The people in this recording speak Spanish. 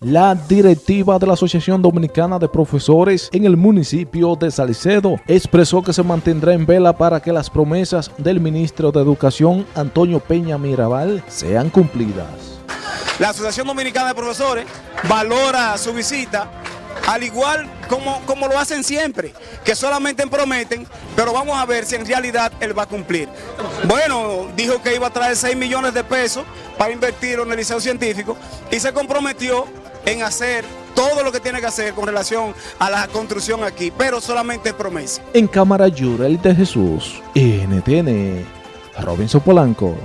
La directiva de la Asociación Dominicana de Profesores en el municipio de Salcedo expresó que se mantendrá en vela para que las promesas del ministro de Educación, Antonio Peña Mirabal, sean cumplidas. La Asociación Dominicana de Profesores valora su visita al igual como, como lo hacen siempre, que solamente prometen, pero vamos a ver si en realidad él va a cumplir. Bueno, dijo que iba a traer 6 millones de pesos para invertir en el liceo científico y se comprometió en hacer todo lo que tiene que hacer con relación a la construcción aquí, pero solamente promesa. En Cámara Yurel de Jesús, NTN, Robinson Polanco.